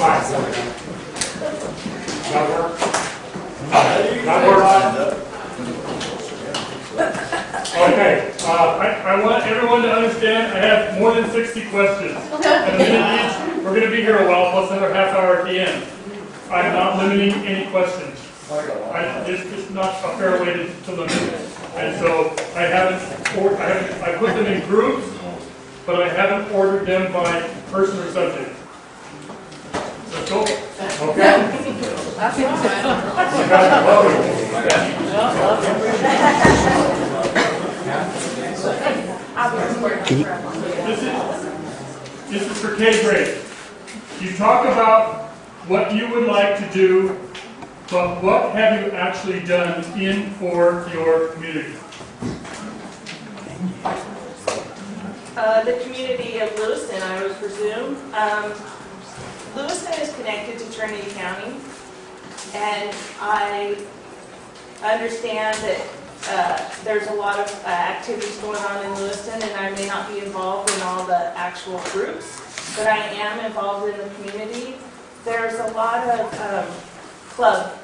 That work? That works? Okay, uh, I, I want everyone to understand, I have more than sixty questions. And a each, we're gonna be here a while, plus another half hour at the end. I'm not limiting any questions. I, it's, it's not a fair way to, to limit it. And so I haven't, or, I haven't, I put them in groups, but I haven't ordered them by person or subject. Let's go. Okay? You guys are. This is, this is for K grade. You talk about what you would like to do, but what have you actually done in for your community? Uh, the community of Lewiston, I would presume. Um, Lewiston is connected to Trinity County, and I understand that uh, there's a lot of uh, activities going on in Lewiston, and I may not be involved in all the actual groups, but I am involved in the community. There's a lot of um, club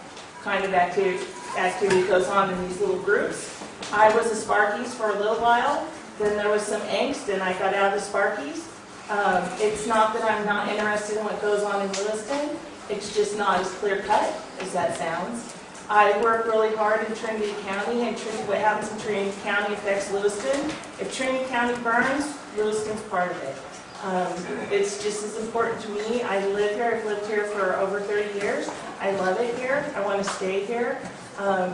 kind of activity, activity goes on in these little groups. I was a Sparkies for a little while, then there was some angst and I got out of the Sparkies. Um, it's not that I'm not interested in what goes on in Lewiston, it's just not as clear cut as that sounds. I work really hard in Trinity County and Trinity, what happens in Trinity County affects Lewiston. If Trinity County burns, Lewiston's part of it. Um, it's just as important to me. I live here, I've lived here for over 30 years. I love it here, I want to stay here. Um,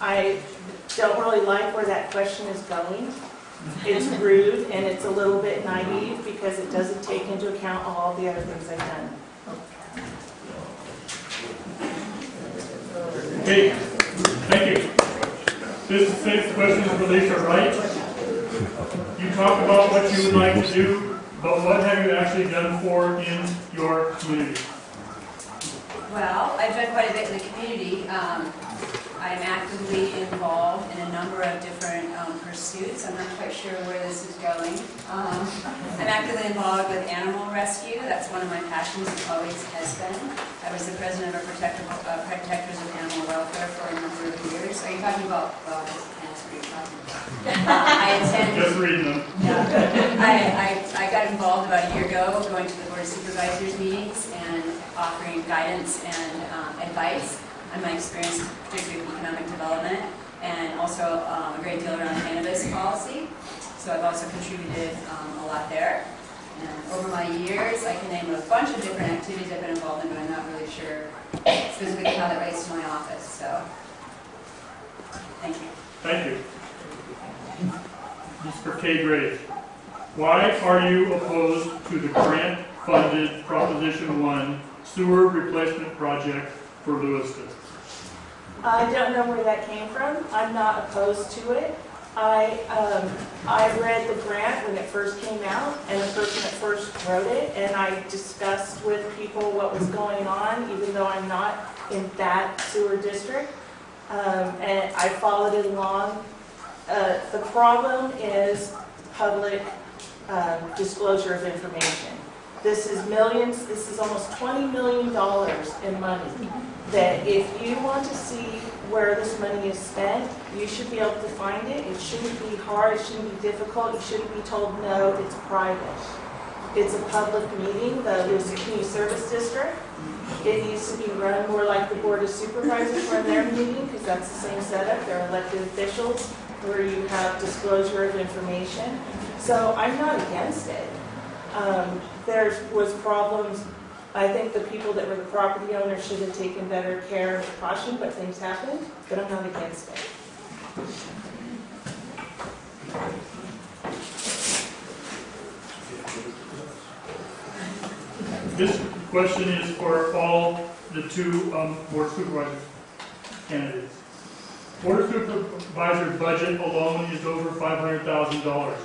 I don't really like where that question is going. It's rude and it's a little bit naive because it doesn't take into account all the other things I've done. Okay, thank you. This is six questions for Lisa Wright. You talk about what you would like to do, but what have you actually done for in your community? Well, I've done quite a bit in the community. Um, I'm actively involved in a number of different um, pursuits. I'm not quite sure where this is going. Um, I'm actively involved with animal rescue. That's one of my passions, it always has been. I was the president of Protector- uh, Protectors of Animal Welfare for a number of years. Are you talking about, well, I can't answer your question. Uh, I attend Just reading them. yeah. I, I, I got involved about a year ago, going to the Board of Supervisors meetings and offering guidance and um, advice on my experience, particularly with economic development, and also um, a great deal around cannabis policy. So I've also contributed um, a lot there. And over my years, I can name a bunch of different activities I've been involved in, but I'm not really sure specifically how that relates to my office, so, thank you. Thank you. Mr. K grade. Why are you opposed to the grant-funded Proposition One sewer replacement project for Lewiston? I don't know where that came from. I'm not opposed to it. I, um, I read the grant when it first came out, and the person that first wrote it, and I discussed with people what was going on, even though I'm not in that sewer district. Um, and I followed it along. Uh, the problem is public, um, disclosure of information. This is millions, this is almost $20 million in money that if you want to see where this money is spent, you should be able to find it. It shouldn't be hard, it shouldn't be difficult, you shouldn't be told, no, it's private. It's a public meeting, the Lewiston Community Service District. It needs to be run more like the Board of Supervisors run their meeting, because that's the same setup, they're elected officials, where you have disclosure of information. So I'm not against it. Um, There was problems I think the people that were the property owners should have taken better care and precaution, but things happened, but I'm not against it. This question is for all the two um, board supervisor candidates. Board supervisor budget alone is over $500,000.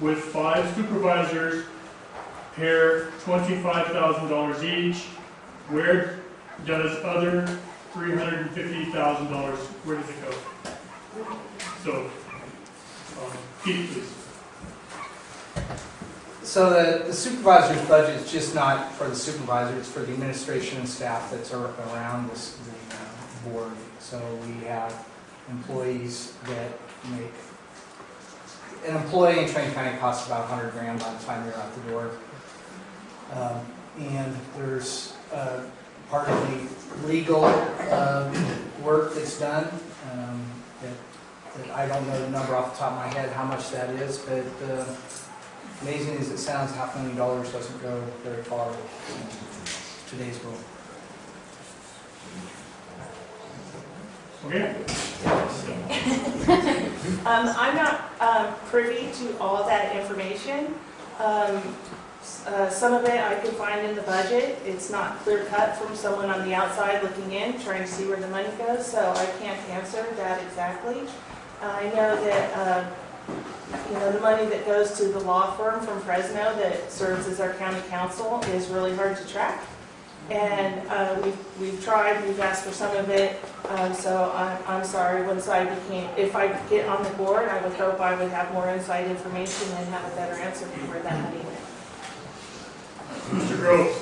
With five supervisors, pair $25,000 each, where does other $350,000, where does it go? So, um, Keith, please. So the the supervisor's budget is just not for the supervisor, it's for the administration and staff that's ar- around this, the uh, board. So we have employees that make, an employee in Trinity County costs about 100 grand by the time you're out the door. Um, And there's uh, part of the legal um, work that's done, um, that that I don't know the number off the top of my head, how much that is, but uh, amazing as it sounds, half a million dollars doesn't go very far in today's world. Okay? Um, I'm not um, privy to all that information. Um, s- uh, Some of it I could find in the budget. It's not clear cut from someone on the outside looking in, trying to see where the money goes, so I can't answer that exactly. I know that, uh, you know, the money that goes to the law firm from Fresno that serves as our county counsel is really hard to track. And uh, we've, we've tried, we've asked for some of it, um, so I'm, I'm sorry, once I became, if I get on the board, I would hope I would have more inside information and have a better answer for that money. Mr. Groves,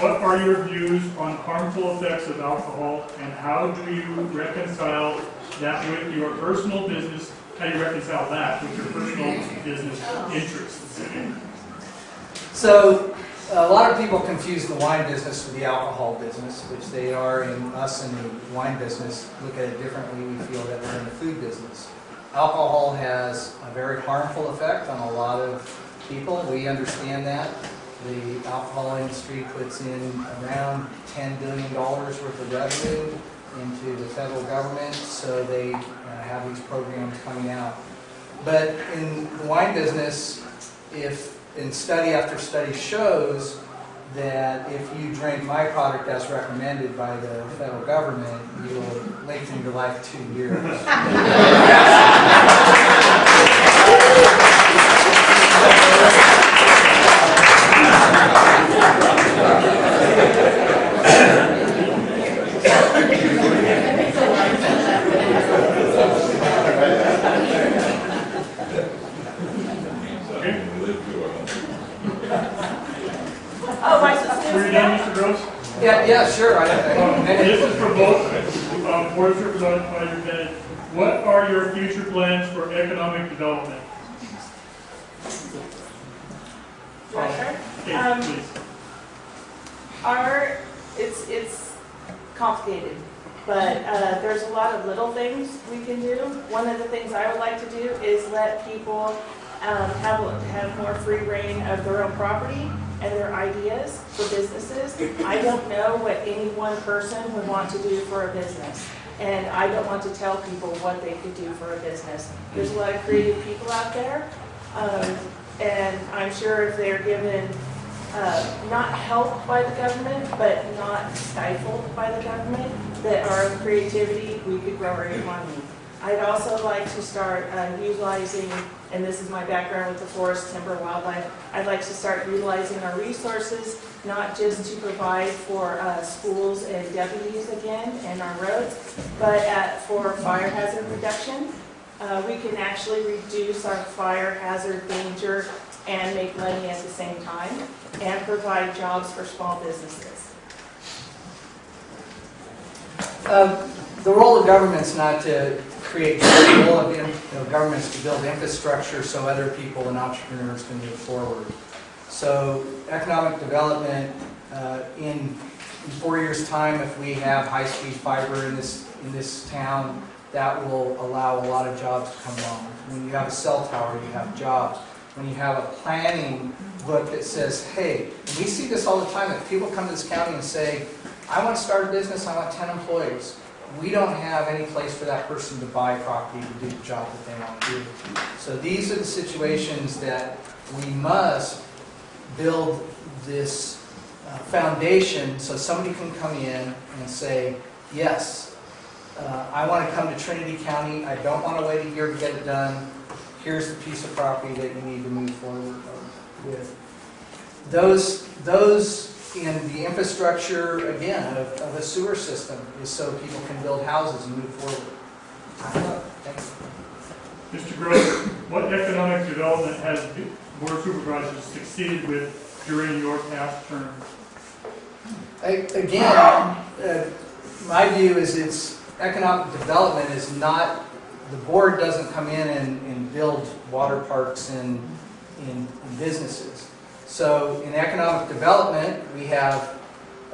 what are your views on harmful effects of alcohol and how do you reconcile that with your personal business? How do you reconcile that with your personal business interests? So, a lot of people confuse the wine business with the alcohol business, which they are in us in the wine business, look at it differently, we feel that we're in the food business. Alcohol has a very harmful effect on a lot of people, we understand that. The alcohol industry puts in around $10 billion worth of revenue into the federal government, so they uh, have these programs coming out. But in the wine business, if, and study after study shows that if you drink my product as recommended by the federal government, you will lengthen your life two years. Okay? Oh, my Were you sister's done, Mr. Groves? Yeah, yeah, sure. I- Um, I- This is for both, um, board of supervisors, Bennett. What are your future plans for economic development? Director? Okay, Um. Our, it's, it's complicated, but uh, there's a lot of little things we can do. One of the things I would like to do is let people um, have, have more free reign of their own property and their ideas for businesses. I don't know what any one person would want to do for a business, and I don't want to tell people what they could do for a business. There's a lot of creative people out there, um, and I'm sure if they're given uh, not helped by the government, but not stifled by the government, that our creativity, we could grow our economy. I'd also like to start uh, utilizing, and this is my background with the forest, timber, wildlife, I'd like to start utilizing our resources, not just to provide for uh, schools and deputies again and our roads, but at, for fire hazard reduction. Uh, We can actually reduce our fire hazard danger and make money at the same time, and provide jobs for small businesses. Uh, The role of government's not to create, role of, in- you know, government's to build infrastructure so other people and entrepreneurs can move forward. So economic development, uh, in in four years' time, if we have high-speed fiber in this, in this town, that will allow a lot of jobs to come along. When you have a cell tower, you have jobs. When you have a planning book that says, hey, we see this all the time, that people come to this county and say, I want to start a business, I want 10 employees. We don't have any place for that person to buy property to do the job that they want to do. So these are the situations that we must build this uh, foundation so somebody can come in and say, yes, uh, I want to come to Trinity County, I don't want to wait a year to get it done, here's the piece of property that you need to move forward with. Those, those in the infrastructure, again, of, of a sewer system is so people can build houses and move forward. I don't know, thanks. Mr. Groves, what economic development has Board of Supervisors succeeded with during your past term? A- Again, uh, my view is it's, economic development is not, the board doesn't come in and, and build water parks and, in businesses. So in economic development, we have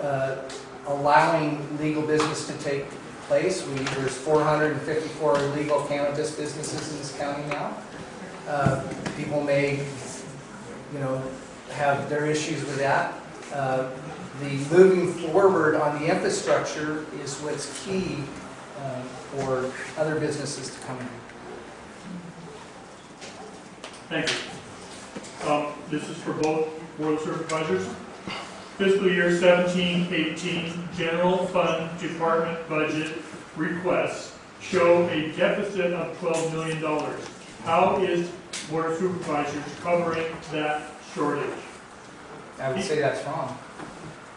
uh, allowing legal business to take place. We, there's 454 legal cannabis businesses in this county now. Uh, People may, you know, have their issues with that. Uh, the moving forward on the infrastructure is what's key uh, for other businesses to come in. Thank you. Um, This is for both Board of Supervisors. Fiscal year 17-18 general fund department budget requests show a deficit of $12 million. How is Board of Supervisors covering that shortage? I would say that's wrong.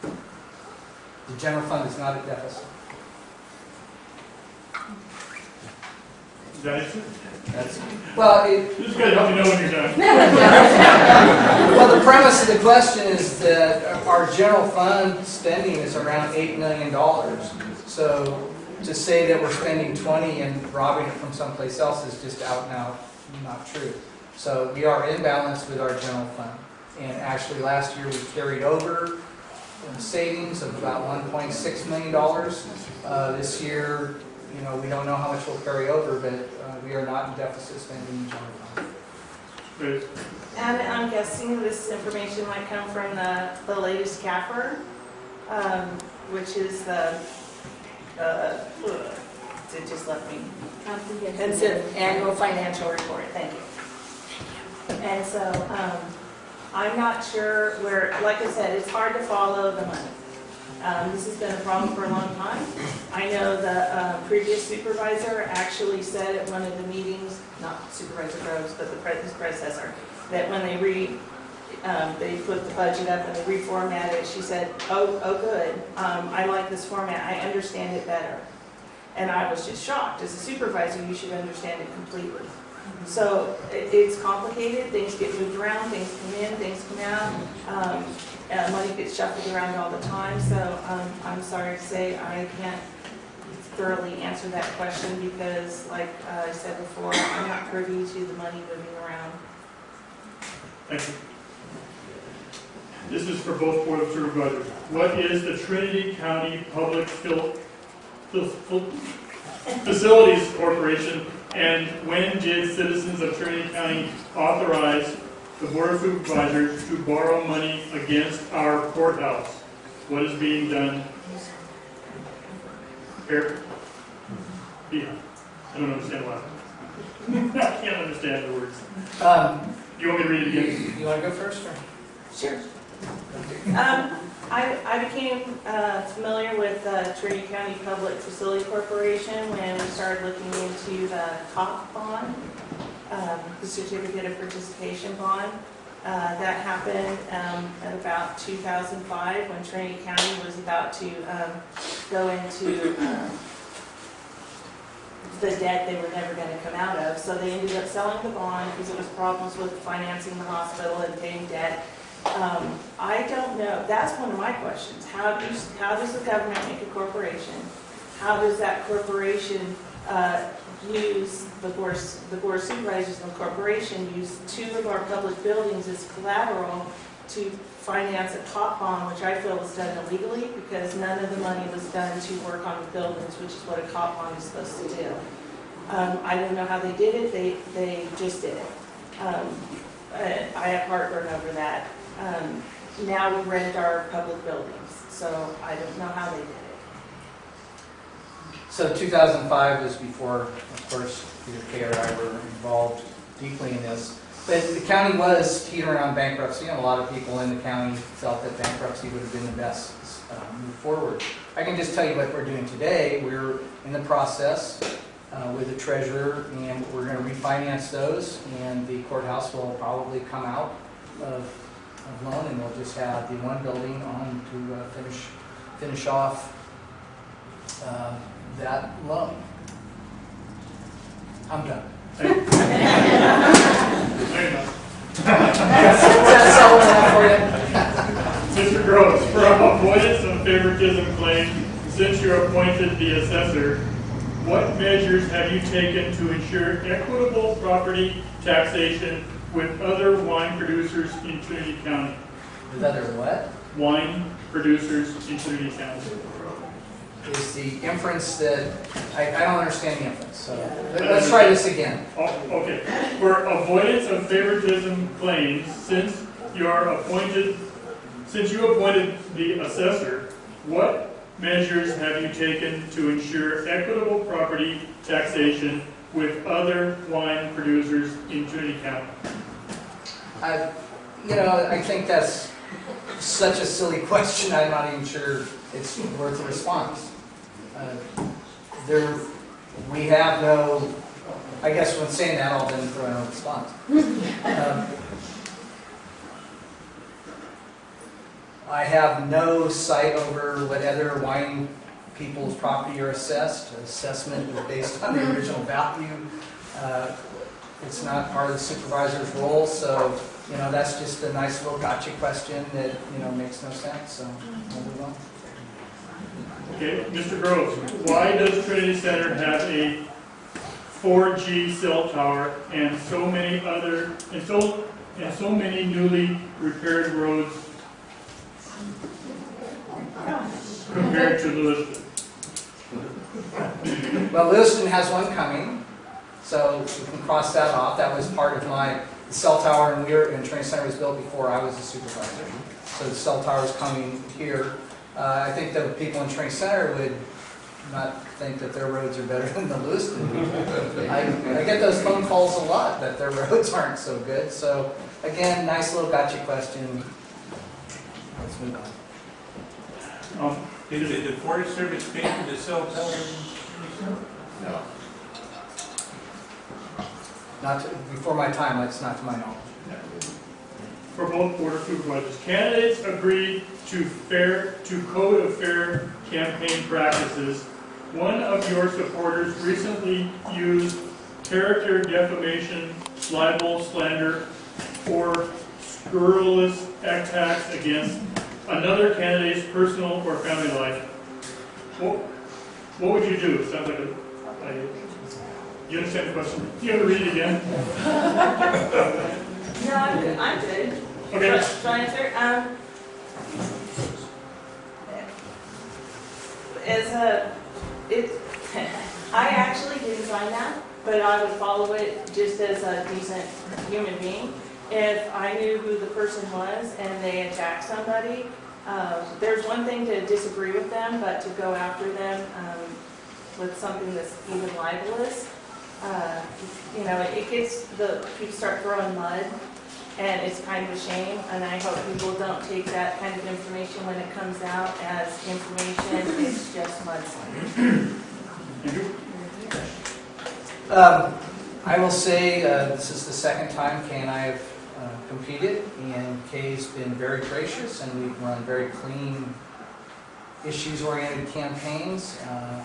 The general fund is not a deficit. Is that it? That's, well, it, Just gotta help me know when you're done. well, the premise of the question is that our general fund spending is around $8 million. So to say that we're spending 20 and robbing it from someplace else is just out and out not true. So we are in balance with our general fund. And actually, last year, we carried over savings of about $1.6 million. Uh, This year, you know, we don't know how much we'll carry over, but uh, we are not in deficit spending in general fund. And I'm guessing this information might come from the, the latest CAFR, um, which is the, uh, it just left me. It's an annual financial report, thank you. And so, um, I'm not sure where, like I said, it's hard to follow the money. Um, this has been a problem for a long time. I know the, uh, previous supervisor actually said at one of the meetings, not Supervisor Groves, but the his predecessor, that when they re, um, they put the budget up and they reformatted it, she said, oh, oh, good, um, I like this format, I understand it better. And I was just shocked, as a supervisor, you should understand it completely. So it, it's complicated, things get moved around, things come in, things come out, um, uh, money gets shuffled around all the time, so, um, I'm sorry to say, I can't thoroughly answer that question because, like uh, I said before, I'm not privy to the money moving around. Thank you. This is for both Board of Supervisors. What is the Trinity County Public Fil- Facilities Corporation? And when did citizens of Trinity County authorize the Board of Supervisors to borrow money against our courthouse? What is being done? Here? Yeah, I don't understand why. I can't understand the words. Um, Do you want me to read it again? You want to go first, or? Sure. Um, I, I became uh, familiar with uh, Trinity County Public Facility Corporation when we started looking into the COP bond, um, the Certificate of Participation bond. Uh, That happened um, at about 2005, when Trinity County was about to um, go into um, the debt they were never going to come out of. So they ended up selling the bond because it was problems with financing the hospital and paying debt. Um, I don't know, that's one of my questions. How does, how does the government make a corporation? How does that corporation uh, use, the board, the board of supervisors of the corporation use two of our public buildings as collateral to finance a COP bond, which I feel was done illegally because none of the money was done to work on the buildings, which is what a COP bond is supposed to do. Um, I don't know how they did it, they, they just did it. Um, I have heartburn over that. Um, Now we rent our public buildings, so I don't know how they did it. So 2005 was before, of course, Peter Kay or I were involved deeply in this. But the county was teetering on bankruptcy, and a lot of people in the county felt that bankruptcy would have been the best uh, move forward. I can just tell you what we're doing today. We're in the process uh, with the treasurer, and we're going to refinance those, and the courthouse will probably come out of of loan, and we'll just have the one building on to uh, finish, finish off uh, that loan. I'm done. That's, that's all I have for you. Mr. Gross, from avoidance of favoritism claim, since you're appointed the assessor, what measures have you taken to ensure equitable property taxation with other wine producers in Trinity County? With other what? Wine producers in Trinity County. Is the inference that, I, I don't understand the inference, so let's uh, try this again. Oh, okay. For avoidance of favoritism claims, since you are appointed, since you appointed the assessor, what measures have you taken to ensure equitable property taxation with other wine producers in Trinity County? I, you know, I think that's such a silly question, I'm not even sure it's worth a response. Uh, There, we have no, I guess when saying that, I'll then throw in a response. Um, I have no sight over what other wine people's property are assessed. Assessment is based on the original value. Uh, It's not part of the supervisor's role, so, you know, that's just a nice little gotcha question that, you know, makes no sense, so we'll move on. Okay, Mr. Groves, why does Trinity Center have a 4G cell tower and so many other, and so, and so many newly repaired roads compared to Lewiston? Well, Lewiston has one coming, so we can cross that off. That was part of my, the cell tower in Weir, in Trinity Center was built before I was a supervisor. So the cell tower is coming here. Uh, I think the people in Trinity Center would not think that their roads are better than the Lewiston. I, I get those phone calls a lot, that their roads aren't so good. So again, nice little gotcha question. Let's move on. Um, Did the Forest Service pay for the cell tower? No. Not, to- before my time, it's not to my knowledge. For both board of supervisors, candidates agreed to fair, to code of fair campaign practices. One of your supporters recently used character defamation, libel, slander, or scurrilous attacks against another candidate's personal or family life. What, what would you do? Sounds like a, a, you understand the question? Do you have to read it again? No, I'm good, I'm good. Okay. Shall I answer? Um, as a, it, I actually didn't sign that, but I would follow it just as a decent human being. If I knew who the person was and they attacked somebody, um, there's one thing to disagree with them, but to go after them, um, with something that's even libelous, uh, you know, it gets, the, people start throwing mud and it's kind of a shame, and I hope people don't take that kind of information when it comes out as information, it's just mudslinging. Um, I will say, uh, this is the second time Kay and I have uh, competed, and Kay's been very gracious, and we've run very clean, issues-oriented campaigns, uh,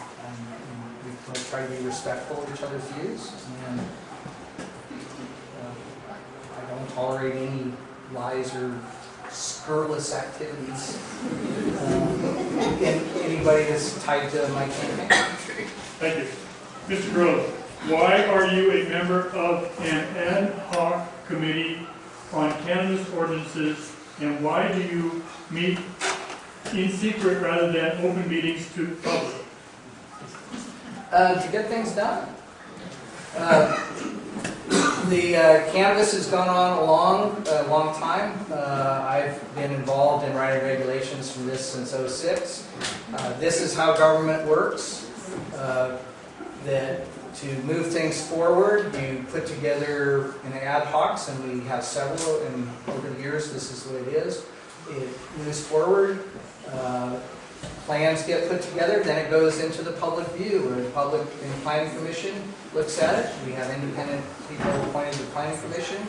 we try to be respectful of each other's views, and uh, I don't tolerate any lies or scurrilous activities in anybody that's tied to my campaign. Thank you. Mr. Grove, why are you a member of an ad hoc committee on cannabis ordinances, and why do you meet in secret rather than open meetings to public? Uh, to get things done. Uh, The uh, cannabis has gone on a long, a long time. Uh, I've been involved in writing regulations from this since '06. Uh, This is how government works. Uh, That to move things forward, you put together an ad hocs, and we have several, and over the years, this is what it is. It moves forward, plans get put together, then it goes into the public view, or the public and planning commission looks at it. We have independent people appointed to the planning commission.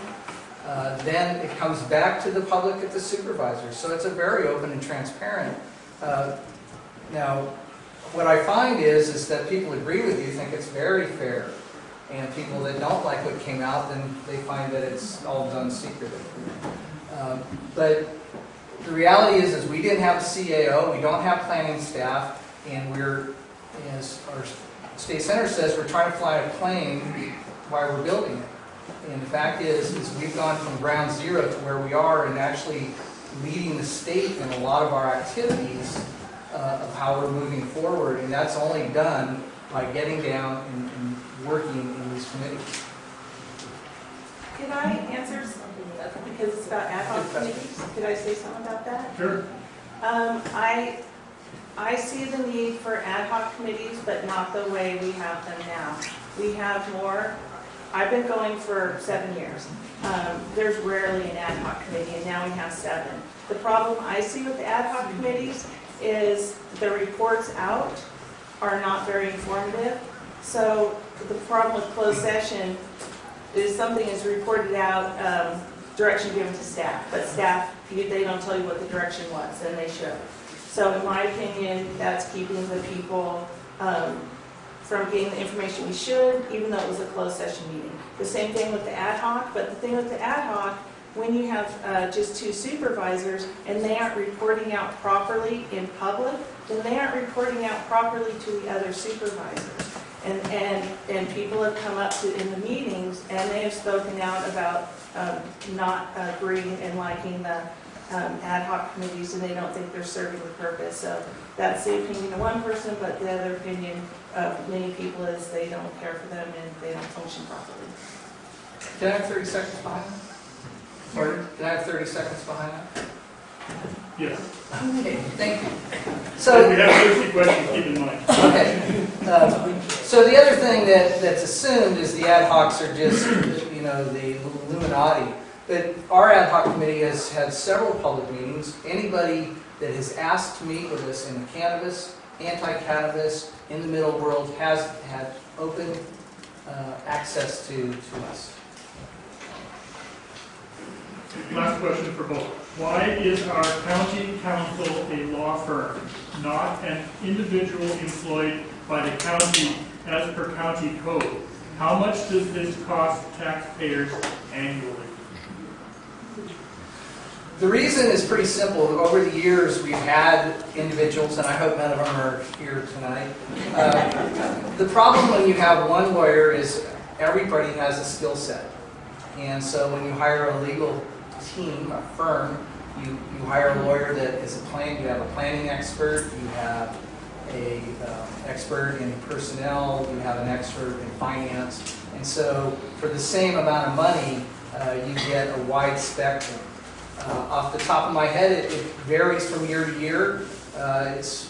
Uh, Then it comes back to the public at the supervisor. So it's a very open and transparent. Uh, Now, what I find is, is that people agree with you, think it's very fair. And people that don't like what came out, then they find that it's all done secretly. Um, But the reality is, is we didn't have a CAO, we don't have planning staff, and we're, as our State Center says we're trying to fly a plane while we're building it. And the fact is, is we've gone from ground zero to where we are and actually leading the state in a lot of our activities uh, of how we're moving forward. And that's only done by getting down and, and working in these committees. Could I answer because it's about ad hoc committees? Could I say something about that? Sure. Um, I, I see the need for ad hoc committees, but not the way we have them now. We have more, I've been going for seven years. Um, there's rarely an ad hoc committee, and now we have seven. The problem I see with the ad hoc committees is the reports out are not very informative. So the problem with closed session is something is reported out, um, direction given to staff, but staff, they don't tell you what the direction was, and they should. So in my opinion, that's keeping the people um, from getting the information we should, even though it was a closed session meeting. The same thing with the ad hoc, but the thing with the ad hoc, when you have uh, just two supervisors and they aren't reporting out properly in public, then they aren't reporting out properly to the other supervisors. And, and, and people have come up to, in the meetings, and they have spoken out about um, not agreeing and liking the um, ad hoc committees, and they don't think they're serving the purpose. So that's the opinion of one person, but the other opinion of many people is they don't care for them and they don't function properly. Can I have 30 seconds behind that? Can I have 30 seconds behind that? Yes. Okay, thank you. So we have 50 questions, keep in mind. okay. Um, So the other thing that, that's assumed is the ad hocs are just, you know, the Illuminati. But our ad hoc committee has had several public meetings. Anybody that has asked to meet with us in the cannabis, anti-cannabis, in the middle world has had open uh, access to, to us. Last question for both. Why is our county counsel a law firm, not an individual employed by the county as per county code? How much does this cost taxpayers annually? The reason is pretty simple. Over the years, we've had individuals, and I hope none of them are here tonight. Uh, The problem when you have one lawyer is everybody has a skill set. And so when you hire a legal team, a firm, you, you hire a lawyer that is a plan, you have a planning expert, you have a um, expert in personnel, you have an expert in finance. And so for the same amount of money, uh, you get a wide spectrum. Uh, Off the top of my head, it it varies from year to year. Uh, It's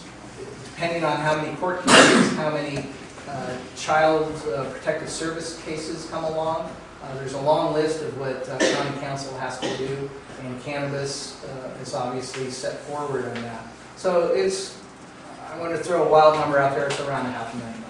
depending on how many court cases, how many uh, child uh, protective service cases come along. Uh, There's a long list of what uh, county counsel has to do, and cannabis uh, is obviously set forward on that. So it's, I want to throw a wild number out there, it's around a half a million.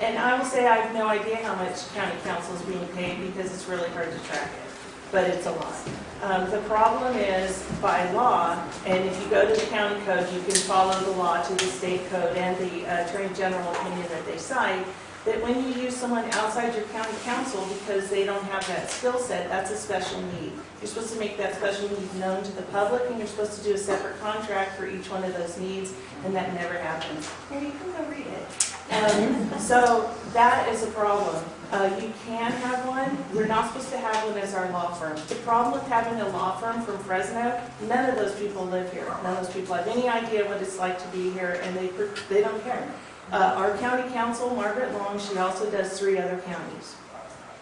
And I will say I have no idea how much county counsel is being paid because it's really hard to track it, but it's a lot. Um, The problem is by law, and if you go to the county code, you can follow the law to the state code and the uh, attorney general opinion that they cite, that when you use someone outside your county counsel because they don't have that skill set, that's a special need. You're supposed to make that special need known to the public, and you're supposed to do a separate contract for each one of those needs, and that never happens. And you can go read it. Um, So that is a problem. Uh, You can have one, we're not supposed to have one as our law firm. The problem with having a law firm from Fresno, none of those people live here. None of those people have any idea what it's like to be here, and they, they don't care. Uh, Our county counsel, Margaret Long, she also does three other counties.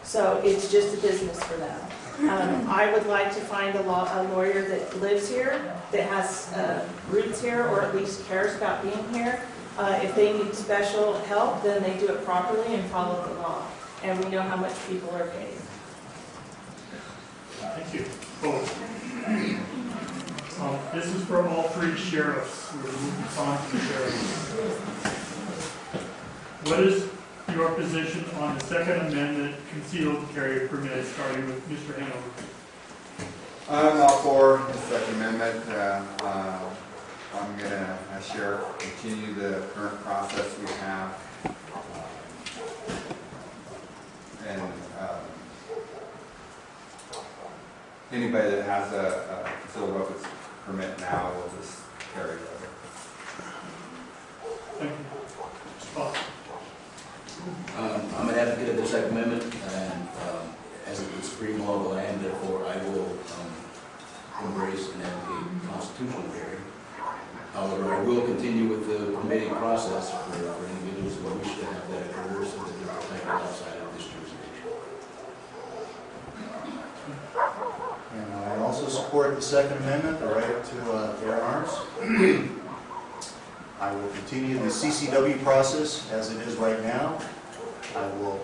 So it's just a business for them. Um, I would like to find a law, a lawyer that lives here, that has uh, roots here, or at least cares about being here. Uh, If they need special help, then they do it properly and follow the law. And we know how much people are paid. Thank you. Um, This is for all three sheriffs. We're moving on to the sheriffs. What is your position on the Second Amendment concealed carry permit, starting with Mr. Hanover? I'm all for the Second Amendment. Uh, uh, I'm gonna, as sheriff, continue the current process we have. And um, anybody that has a a concealed weapons permit now will just carry it over. The Second Amendment, and um, as the supreme law of the land, therefore I will um, embrace and advocate constitutional carry. However, I will continue with the permitting process for for individuals who wish to have that occur so that they're protected outside of this jurisdiction. And I also support the Second Amendment, the right to uh, bear arms. I will continue the CCW process as it is right now. I will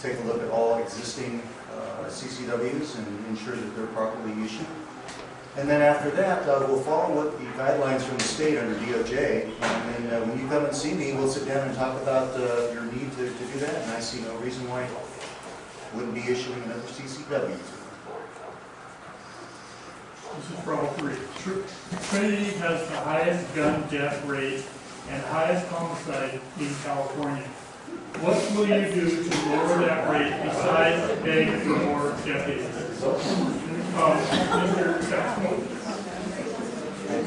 take a look at all existing uh, CCWs and ensure that they're properly issued. And then after that, uh, we'll follow what the guidelines from the state under DOJ. And then uh, when you come and see me, we'll sit down and talk about uh, your need to to do that. And I see no reason why I wouldn't be issuing another CCW. This is for all three. Trinity has the highest gun death rate and highest homicide in California. What will you do to lower that rate besides beg for more deputies? Um,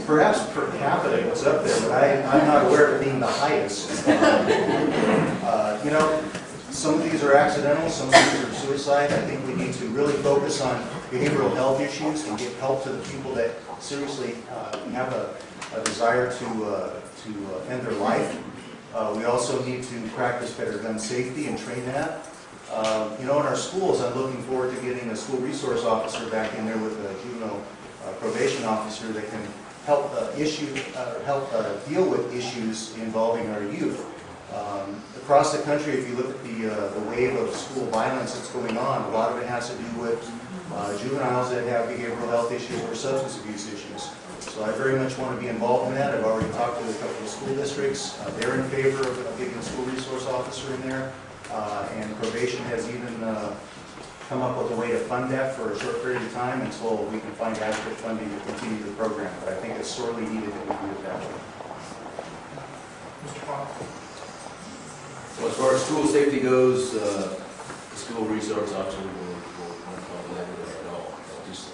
Perhaps per capita it's up there, but I, I'm not aware of it being the highest. Uh, You know, some of these are accidental, some of these are suicide. I think we need to really focus on behavioral health issues and give help to the people that seriously uh, have a, a desire to, uh, to uh, end their life. Uh, We also need to practice better gun safety and train that. Uh, You know, in our schools, I'm looking forward to getting a school resource officer back in there with a juvenile uh, probation officer that can help uh, issue, help deal with issues involving our youth. Um, Across the country, if you look at the, the wave of school violence that's going on, a lot of it has to do with juveniles that have behavioral health issues or substance abuse issues. So I very much want to be involved in that. I've already talked to a couple of school districts. Uh, They're in favor of of getting a school resource officer in there. Uh, And probation has even uh, come up with a way to fund that for a short period of time until we can find adequate funding to continue the program. But I think it's sorely needed that we do it that way. Mr. Fox? So as far as school safety goes, uh, the school resource officer will, will not call that at all. I'll Just,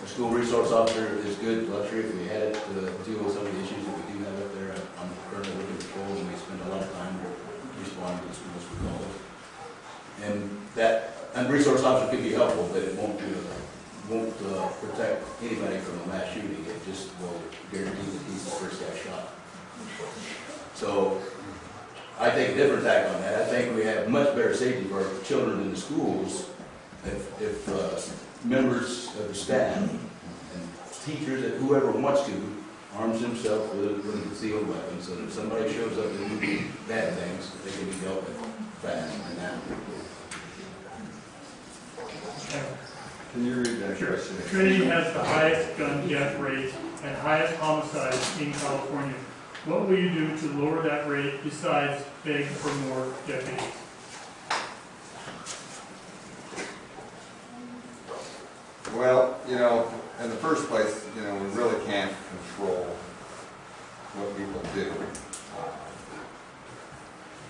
the school resource officer is good luxury if we had it to deal with some of the issues that we do have up there. I'm currently looking at and we spend a lot of time responding to the schools we call it. And that, and resource officer can be helpful, but it won't do, won't uh, protect anybody from a mass shooting. It just will guarantee that he's the first guy shot. So I take a different tack on that. I think we have much better safety for our children in the schools if, if uh, members of the staff and teachers, and whoever wants to, arms themselves with, with a concealed weapon, so that if somebody shows up and do bad things, they can be dealt with fast and now. Can you read that Sure. question? Trinity has the highest gun death rate and highest homicide in California. What will you do to lower that rate besides begging for more deputies? Well, you know, in the first place, you know, we really can't control what people do.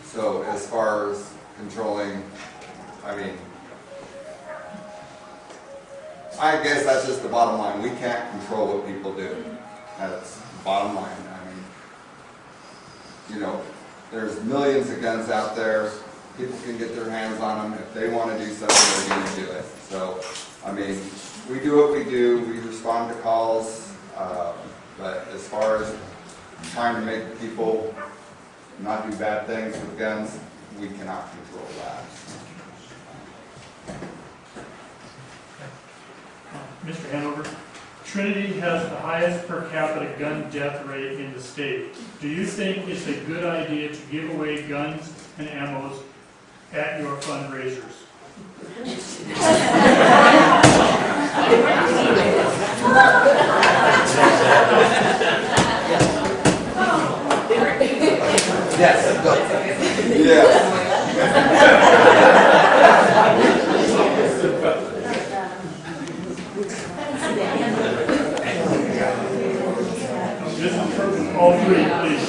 So as far as controlling, I mean, I guess that's just the bottom line. We can't control what people do. That's the bottom line. I mean, you know, there's millions of guns out there. People can get their hands on them. If they want to do something, they're going to do it. So, I mean, we do what we do. We respond to calls. Um, but as far as trying to make people not do bad things with guns, we cannot control that. Mr. Hanover, Trinity has the highest per capita gun death rate in the state. Do you think it's a good idea to give away guns and ammos at your fundraisers? Yes. Is for all three, please.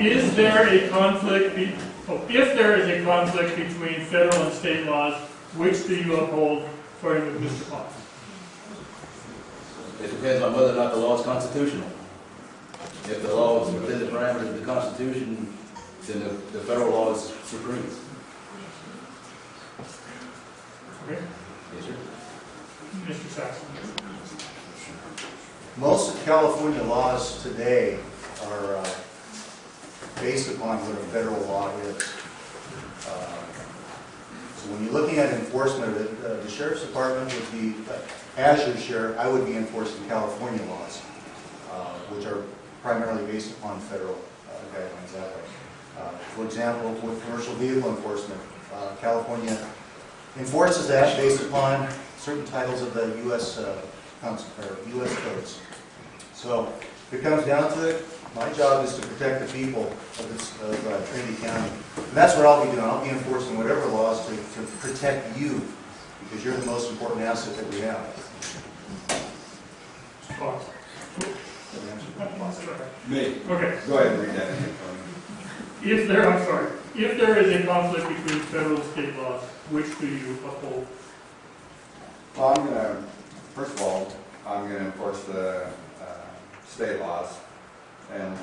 Is there a conflict, oh, if there is a conflict between federal and state laws, which do you uphold, starting with Mr. Fox? It depends on whether or not the law is constitutional. If the law is within the parameters of the Constitution, then the, the federal law is supreme. Okay, Yes, sir. Mr. Saxon. Most of California laws today are uh, based upon what a federal law is. Uh, So when you're looking at enforcement, of the the sheriff's department would be, uh, as your sheriff, I would be enforcing California laws, uh, which are primarily based upon federal uh, guidelines that way. Uh, For example, with commercial vehicle enforcement, uh, California enforces that based upon certain titles of the US, uh, US codes. So it comes down to it, my job is to protect the people of this, of uh, Trinity County. And that's what I'll be doing, I'll be enforcing whatever laws to, to protect you, because you're the most important asset that we have. Me, Okay, go ahead and read that again for me. if there, I'm sorry, if there is a conflict between federal and state laws, which do you uphold? Well, I'm gonna, first of all, I'm gonna enforce the, uh, state laws. And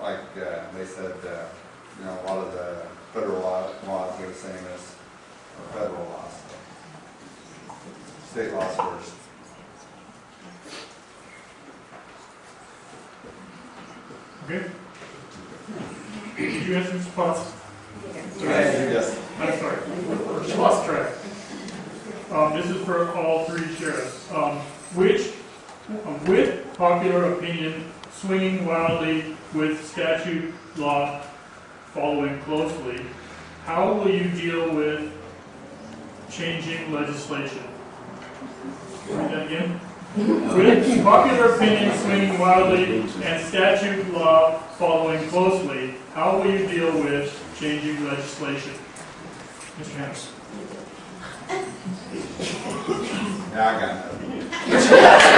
like, uh, they said, uh, you know, a lot of the federal laws are the same as our federal laws. State laws first. Okay? Did you answer Mr. Potts? Yes. I'm sorry, lost track. Um, this is for all three sheriffs. Um, which, um, with popular opinion swinging wildly with statute law following closely, how will you deal with changing legislation? Read that again? With popular opinion swinging wildly and statute law following closely, how will you deal with changing legislation? Mr. Hams. Yeah, I got it.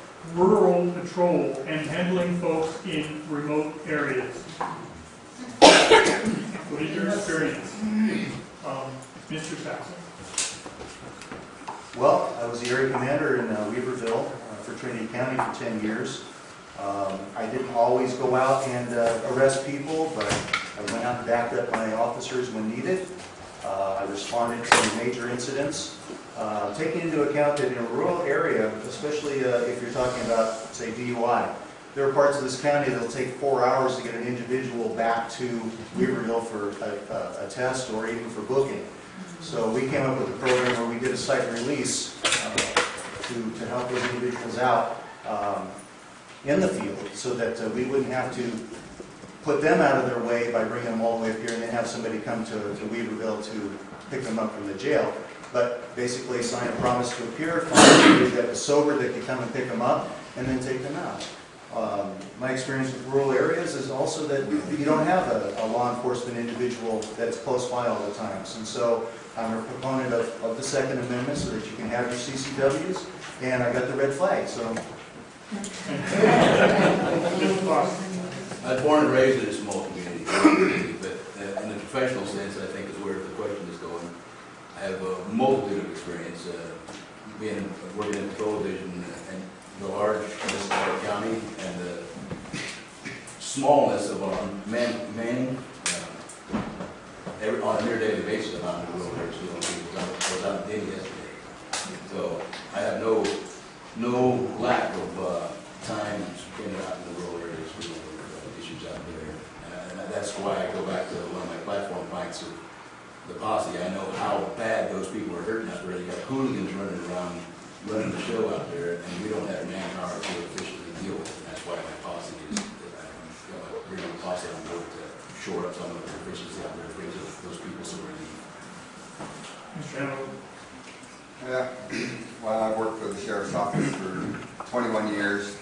rural patrol and handling folks in remote areas? What is your experience? Um, Mr. Saxon. Well, I was the area commander in uh, Weaverville uh, for Trinity County for 10 years. Um, I didn't always go out and uh, arrest people, but I went out and backed up my officers when needed. Uh, I responded to major incidents, uh, taking into account that in a rural area, especially uh, if you're talking about, say, DUI, there are parts of this county that'll take four hours to get an individual back to Weaverville for a- a- a test or even for booking. So we came up with a program where we did a cite release uh, to, to help those individuals out um, in the field so that uh, we wouldn't have to put them out of their way by bringing them all the way up here and then have somebody come to, to Weaverville to pick them up from the jail. But basically sign a promise to appear, find somebody that was sober that could come and pick them up and then take them out. Um, My experience with rural areas is also that you don't have a, a law enforcement individual that's close by all the times. And so I'm a proponent of, of the Second Amendment so that you can have your CCWs, and I got the red flag, so. I was born and raised in a small community, but uh, in a professional sense, I think is where the question is going. I have a multitude of experience, uh, being, working in the patrol division and the of our county and the smallness of our man, manning. uh, Every, on a near daily basis, I'm out in the road there, so I was out in yesterday. So I have no, no lack of, uh, time spent out in the rural areas for the issues out there. Uh, And that's why I go back to one of my platform fights of the posse. I know how bad those people are hurting out there. You got hooligans running around, running the show out there, and we don't have manpower to efficiently deal with it. That's why my posse is, that I'm, bring my posse on board to shore up some of the efficiency out there, bring those those people some relief. Mr. Hamel. Yeah, well, I've worked for the sheriff's office for 21 years,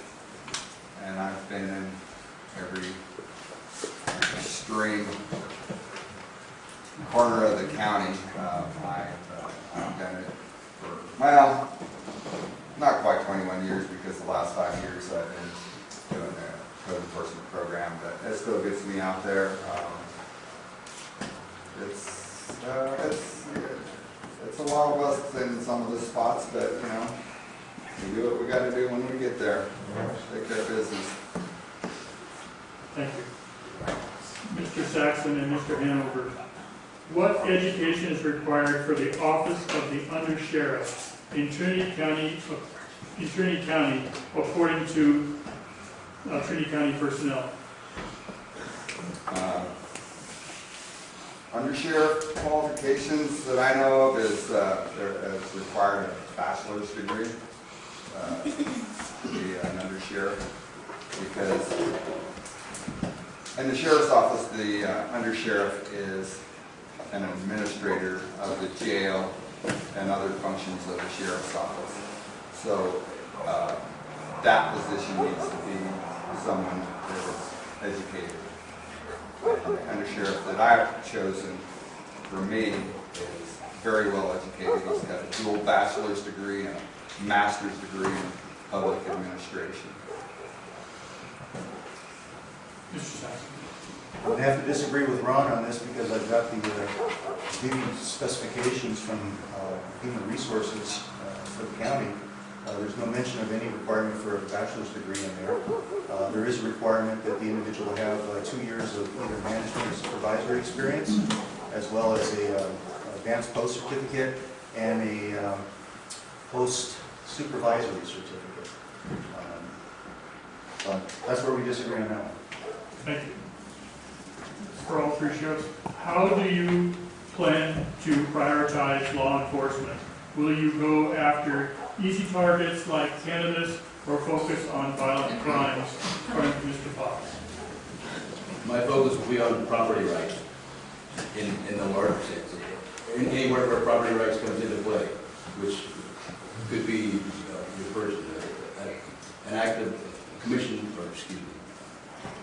and I've been in every extreme corner of the county. Uh, I, uh, I've done it for, well, not quite 21 years because the last five years I've been doing the code enforcement program, but it still gets me out there. Um, It's, uh, it's, it's a lot of us in some of the spots, but, you know, we do what we gotta do when we get there. Take care of business. Thank you. Mr. Saxon and Mr. Hanover, what education is required for the office of the undersheriff in Trinity County, in Trinity County, according to uh, Trinity County personnel? Uh, Undersheriff qualifications that I know of is, uh, is required a bachelor's degree uh, to be an undersheriff, because in the sheriff's office, the uh, undersheriff is an administrator of the jail and other functions of the sheriff's office. So uh, that position needs to be someone that is educated. And The undersheriff that I've chosen for me is very well educated. He's got a dual bachelor's degree and a master's degree in public administration. I would have to disagree with Ron on this because I've got the uh, specifications from uh, Human Resources uh, for the county. Uh, There's no mention of any requirement for a bachelor's degree in there. Uh, There is a requirement that the individual have uh, two years of either management or supervisory experience, as well as a advanced POST certificate and a um, POST supervisory certificate. Um, That's where we disagree on that one. Thank you. For all three sheriffs, how do you plan to prioritize law enforcement? Will you go after easy targets like cannabis or focus on violent crimes, according to Mr. Fox? My focus will be on property rights in, in the larger sense. In- Anywhere where property rights comes into play, which could be, uh, uh, an act of commission, or excuse me,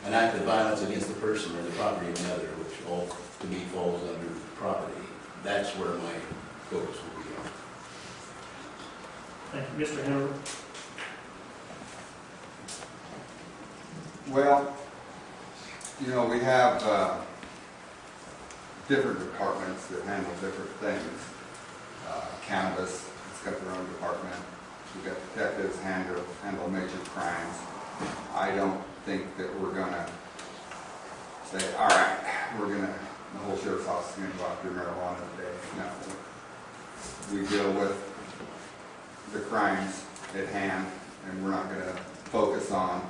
an act of violence against the person or the property of another, which all to me falls under property. That's where my focus will be on. Thank you. Mr. Hanover? Well, you know, we have uh, different departments that handle different things. Uh, Cannabis, it's got their own department. We've got detectives handle, handle major crimes. I don't think that we're gonna say, all right, we're gonna, the whole sheriff's office is gonna go after marijuana today. No. We deal with the crimes at hand, and we're not gonna focus on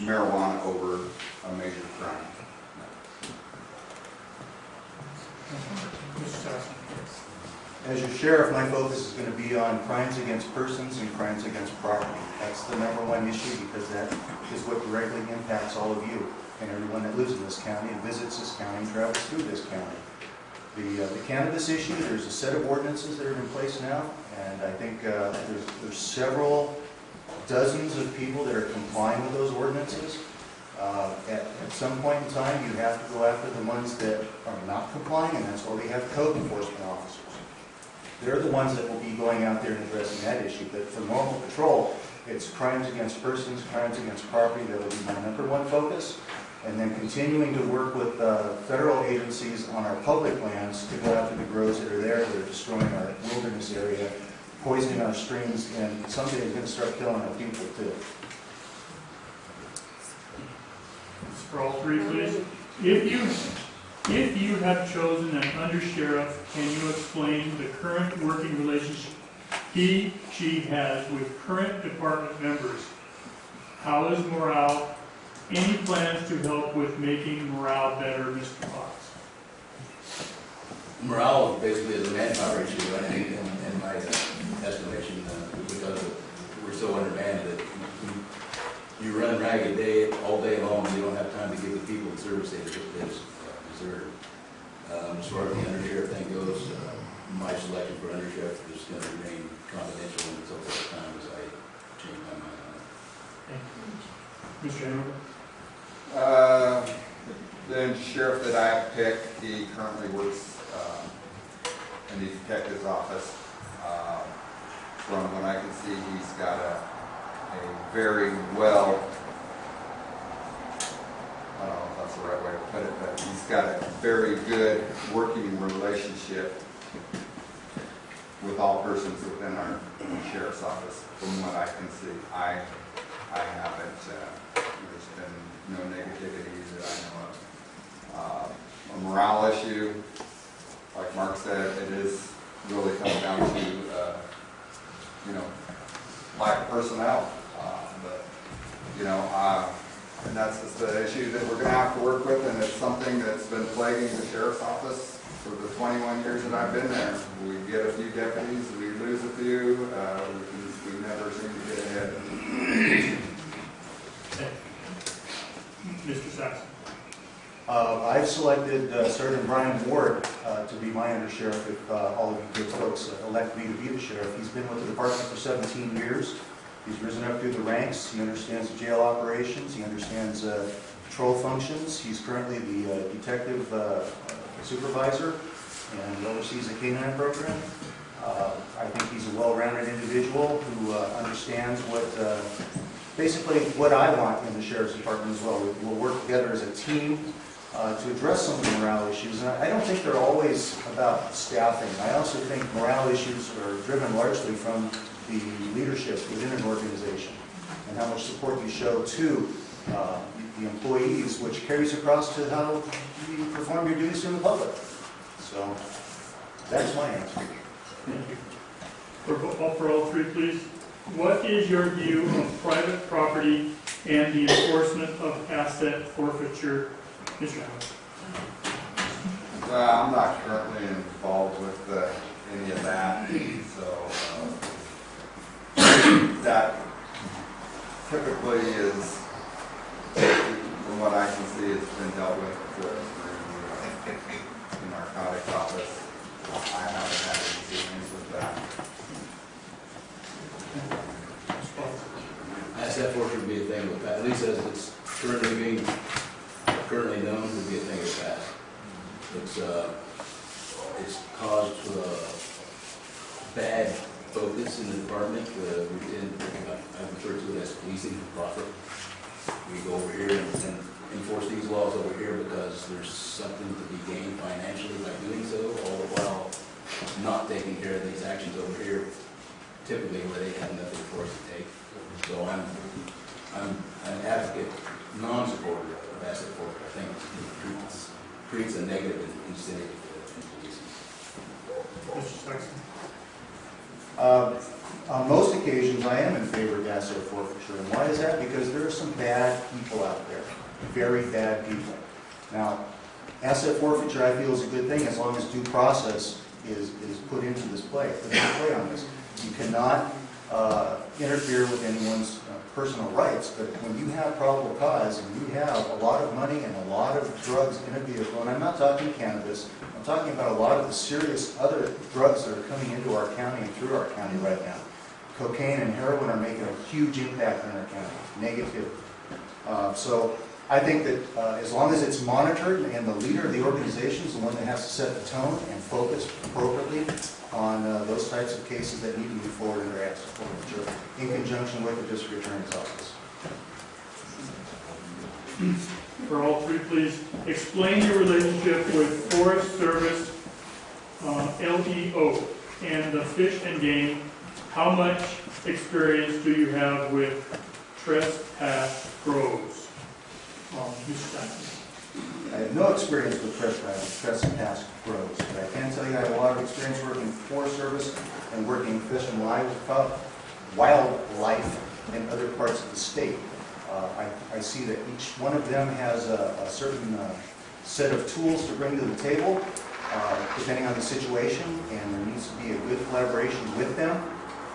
marijuana over a major crime. Mr. As your sheriff, my focus is going to be on crimes against persons and crimes against property. That's the number one issue because that is what directly impacts all of you and everyone that lives in this county and visits this county and travels through this county. The uh, the cannabis issue, there's a set of ordinances that are in place now, and I think uh, there's there's several dozens of people that are complying with those ordinances. Uh, At at some point in time, you have to go after the ones that are not complying, and that's why we have code enforcement officers. They're the ones that will be going out there and addressing that issue. But for normal patrol, it's crimes against persons, crimes against property, that will be my number one focus. And then continuing to work with uh, federal agencies on our public lands to go after the groves that are there, that are destroying our wilderness area, poisoning our streams, and someday it's going to start killing our people too. For all three, please. If you, if you have chosen an undersheriff, can you explain the current working relationship he, she has with current department members? How is morale? Any plans to help with making morale better, Mr. Fox? Morale basically is a manpower issue, I think, in, in my uh, estimation, uh, because we're so undermanned that you- you run ragged day, all day long, you don't have time to give the people the service they they deserve. Um, As far as the undersheriff thing goes, uh, my selection for undersheriff is going to remain confidential until such time as I change my mind on it. Mr. Hanover? Uh, the sheriff that I picked, he currently works um, in the detective's office. Uh, From what I can see, he's got a, a very well, I don't know if that's the right way to put it, but he's got a very good working relationship with all persons within our sheriff's office, from what I can see. I, I haven't, uh, there's been no negativity that I know of. Uh, A morale issue, like Mark said, it is really comes down to, uh, you know, lack of personnel. Uh, But, you know, and that's just the issue that we're gonna have to work with, and it's something that's been plaguing the sheriff's office for the twenty-one years that I've been there. We get a few deputies, we lose a few, uh, we can- we never seem to get ahead. Mr. Saxon. Uh, I've selected uh, Sergeant Brian Ward uh, to be my undersheriff if uh, all of you good folks elect me to be the sheriff. He's been with the department for 17 years. He's risen up through the ranks. He understands jail operations. He understands uh, patrol functions. He's currently the uh, detective uh, supervisor and oversees the K-9 program. Uh, I think he's a well-rounded individual who uh, understands what, uh, basically what I want in the sheriff's department as well. We'll work together as a team uh, to address some of the morale issues. And I don't think they're always about staffing. I also think morale issues are driven largely from the leadership within an organization and how much support you show to uh, the employees, which carries across to how you perform your duties in the public. So that's my answer. For, bo- for all three, please. What is your view of private property and the enforcement of asset forfeiture? Mr. Howard. Uh, I'm not currently involved with uh, any of that, so uh, that typically is, from what I can see, it's been dealt with uh, through uh, the narcotics office. I haven't had any dealings with that. Asset forfeiture would be a thing with that, at least as it's currently being, currently known, to be a thing of the past. It's, uh, it's caused, uh, bad focus in the department, uh, we did, I refer to it as policing for profit. We go over here and and enforce these laws over here because there's something to be gained financially by doing so, all the while not taking care of these actions over here, typically where they have nothing for us to take. So I'm, I'm an advocate, non-supporter of asset forfeiture. I think creates, creates a negative incentive in policing. Mr. Saxon. Uh, On most occasions, I am in favor of asset forfeiture, and why is that? Because there are some bad people out there, very bad people. Now, asset forfeiture, I feel is a good thing as long as due process is, is put into this play, put into play on this. You cannot uh, interfere with anyone's uh, personal rights, but when you have probable cause and you have a lot of money and a lot of drugs in a vehicle, and I'm not talking cannabis, I'm talking about a lot of the serious other drugs that are coming into our county and through our county right now. Cocaine and heroin are making a huge impact in our county, negative. Uh, So I think that uh, as long as it's monitored and the leader of the organization is the one that has to set the tone and focus appropriately on uh, those types of cases that need to move forward in their asset forfeiture in conjunction with the district attorney's office. For all three, please. Explain your relationship with Forest Service, uh, LEO, and the Fish and Game. How much experience do you have with trespass grows? Saxon. I have no experience with trespass, trespass grows, but I can tell you I have a lot of experience working Forest Service and working fish and wildlife, wildlife in other parts of the state. Uh, I, I see that each one of them has a, a certain uh, set of tools to bring to the table, uh, depending on the situation, and there needs to be a good collaboration with them,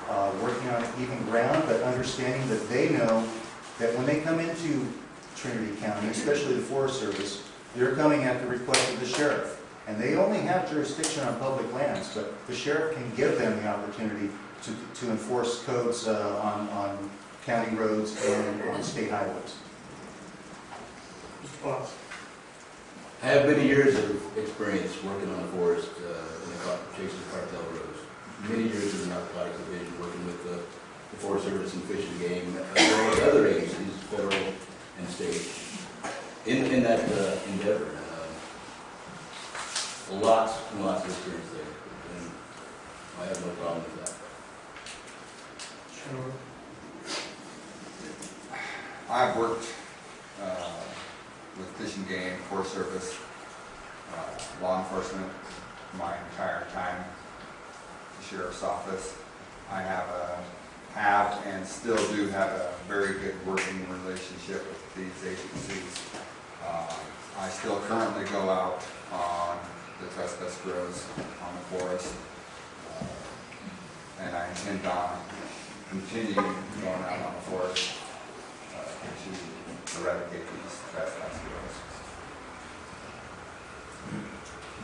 uh, working on even ground, but understanding that they know that when they come into Trinity County, especially the Forest Service, they're coming at the request of the sheriff. And they only have jurisdiction on public lands, but the sheriff can give them the opportunity to, to enforce codes uh, on, on county roads and on state highways. Mr. Fox. I have many years of experience working on the forest, uh, in the car- chasing cartel roads. Many years in the narcotics division, working with the, the Forest Service and Fish and Game, as well as other agencies, federal and state, in, in that uh, endeavor. Uh, Lots and lots of experience there, and I have no problem with that. Sure. I've worked uh, with Fish and Game, Forest Service, uh, law enforcement my entire time, the sheriff's office. I have a, have and still do have a very good working relationship with these agencies. Uh, I still currently go out on the trespass grows on the forest. uh, And I intend on continuing going out on the forest uh, to eradicate these trespass girls.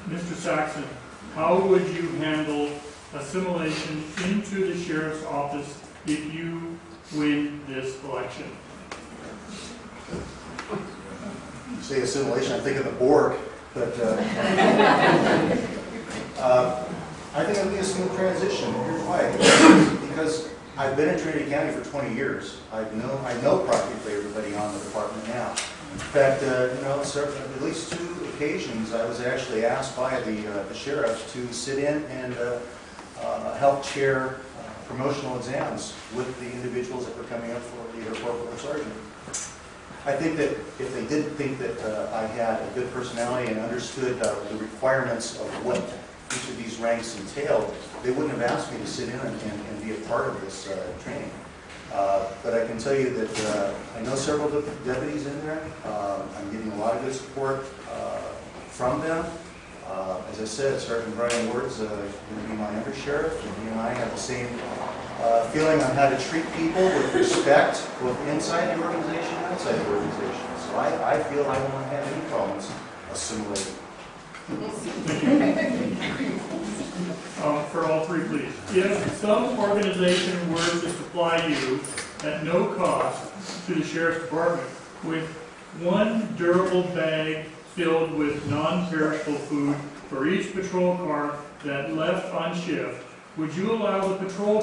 Mr. Saxon, how would you handle assimilation into the sheriff's office if you win this election? You say assimilation, I think of the Borg, but, uh, uh, I think it'll be a smooth transition, here's why. Because I've been in Trinity County for twenty years, I know, I know practically everybody on the department now. In fact, uh, you know, at least two occasions, I was actually asked by the uh, the sheriff to sit in and uh, uh, help chair uh, promotional exams with the individuals that were coming up for either corporal or sergeant. I think that if they didn't think that uh, I had a good personality and understood uh, the requirements of what each of these ranks entailed, they wouldn't have asked me to sit in and, and and be a part of this uh, training. Uh, But I can tell you that uh, I know several de- deputies in there. Uh, I'm getting a lot of good support uh, from them. As I said, Sergeant Brian Ward's going to be my undersheriff, and he and I have the same uh, feeling on how to treat people with respect, both inside the organization and outside the organization. So I, I feel I won't have any problems assimilating. Um, For all three, please. If some organization were to supply you at no cost to the sheriff's department with one durable bag filled with non-perishable food for each patrol car that left on shift, would you allow the patrol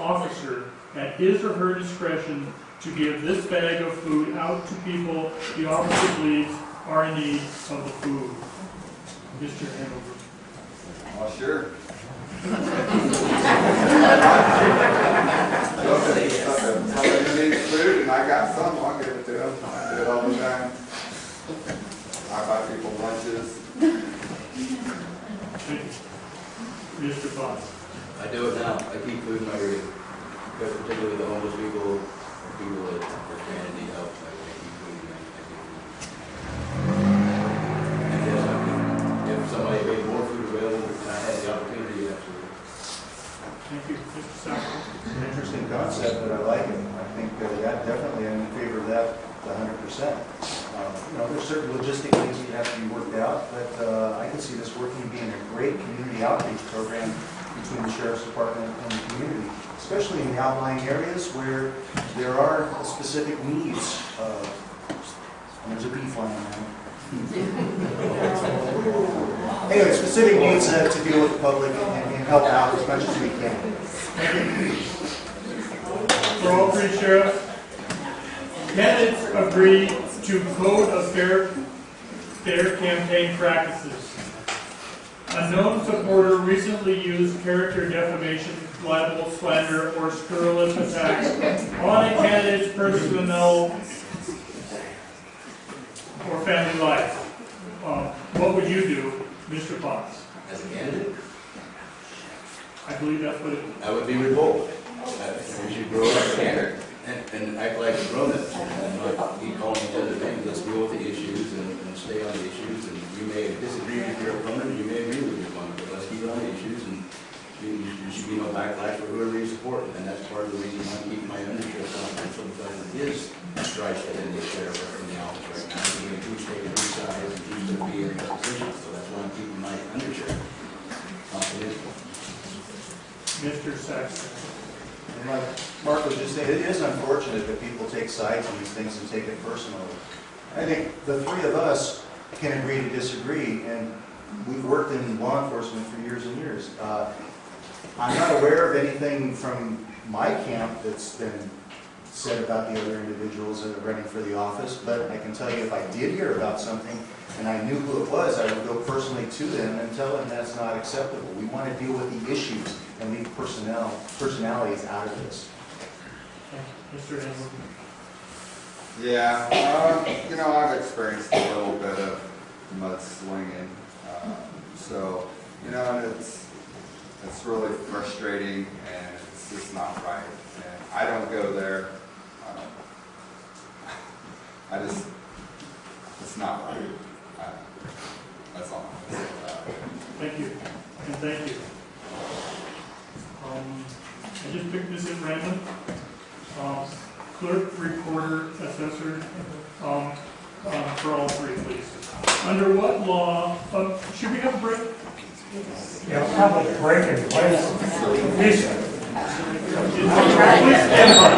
officer at his or her discretion to give this bag of food out to people the officer believes are in need of the food? Mr. Hanover. Well, sure. Somebody needs food and I got some, I'll give it to them. I do it all the time. I buy people lunches. Thank you. Mr. Fox. I do it now, I keep food in my rig, because particularly the homeless people, or people that are trying to need help, I I keep food in my, I keep food. And yes, I mean, if somebody made more food available, and I had the opportunity, absolutely. Thank you. Mr. Saxon. It's an interesting concept, but I like it. I think uh, that definitely, I'm in favor of that hundred percent. Uh, You know, there's certain logistic things that have to be worked out, but uh, I can see this working, being a great community outreach program between the sheriff's department and the community, especially in the outlying areas where there are specific needs. uh, there's a bee flying around. Anyway, specific needs uh, to deal with the public and and help out as much as we can. For all three sheriffs, candidates agree to code of fair, fair campaign practices. A known supporter recently used character defamation, libel, slander, or scurrilous attacks on a candidate's personal or family life. Uh, What would you do, Mr. Fox? As a candidate, I believe that's what it, I would be revolt. Uh, We should grow up and, and- and act like grown-ups, and not keep calling each other names. Let's deal with the issues and, and stay on the issues, and may disagree with your opponent, you may agree with your opponent, but let's keep on the issues, and you, you should be no backlash for whoever you support, and that's part of the reason why I keep my undersheriff confidential, because it is strife within the sheriff in the office right now, and we who's taking whose side, and who's gonna be in what position, so that's why I'm keeping my undersheriff confidential. Mr. Saxon. And like Mark was just saying, it is unfortunate that people take sides on these things and take it personally. I think the three of us can agree to disagree, and we've worked in law enforcement for years and years. Uh, I'm not aware of anything from my camp that's been said about the other individuals that are running for the office, but I can tell you if I did hear about something and I knew who it was, I would go personally to them and tell them that's not acceptable. We want to deal with the issues and leave personnel, personalities out of this. Mr. Hamlin. Yeah, uh, you know, I've experienced a little bit of mudslinging, uh, so, you know, and it's, it's really frustrating and it's just not right. And I don't go there, I don't, I just, it's not right. Uh, That's all I'm gonna say about it. Thank you, and thank you. Um, I just picked this at random. Um, clerk, recorder, assessor, um, uh, for all three, please. Under what law, uh, should we have a break? Yeah, have a break in place. Please. Please stand by.